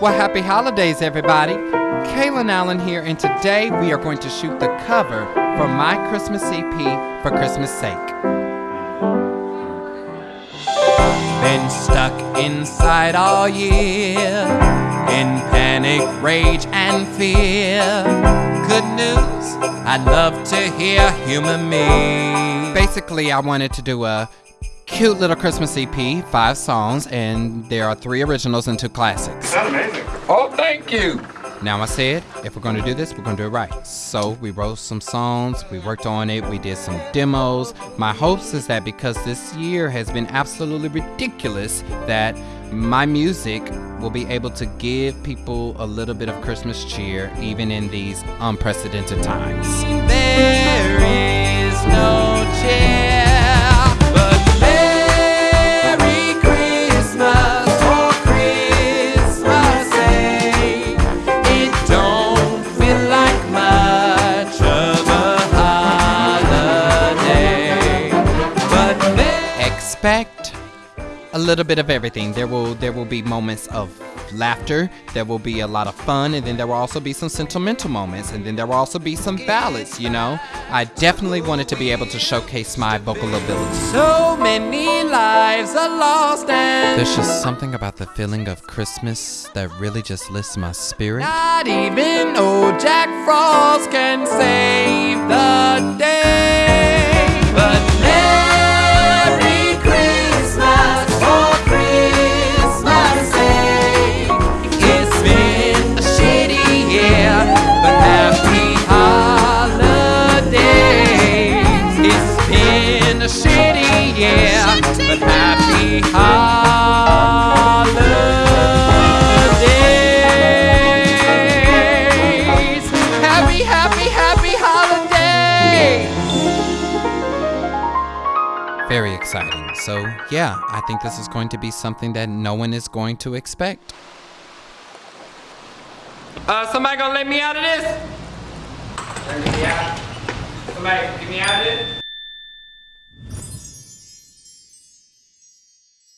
Well, happy holidays, everybody. Kaylin Allen here, and today we are going to shoot the cover for my Christmas EP for Christmas sake. Been stuck inside all year in panic, rage, and fear. Good news, I'd love to hear human me. Basically, I wanted to do a cute little Christmas EP, five songs, and there are three originals and two classics. That's amazing. Oh, thank you. Now I said, if we're gonna do this, we're gonna do it right. So we wrote some songs, we worked on it, we did some demos. My hopes is that because this year has been absolutely ridiculous, that my music will be able to give people a little bit of Christmas cheer, even in these unprecedented times. There is no expect a little bit of everything. There will there will be moments of laughter, there will be a lot of fun, and then there will also be some sentimental moments, and then there will also be some ballads, you know. I definitely wanted to be able to showcase my vocal ability. So many lives are lost and There's just something about the feeling of Christmas that really just lifts my spirit. Not even old Jack Frost can save year, but happy holidays. Happy, happy, happy holidays. Very exciting. So, yeah, I think this is going to be something that no one is going to expect. Uh, somebody gonna let me out of this? Let me out. Somebody, get me out of it.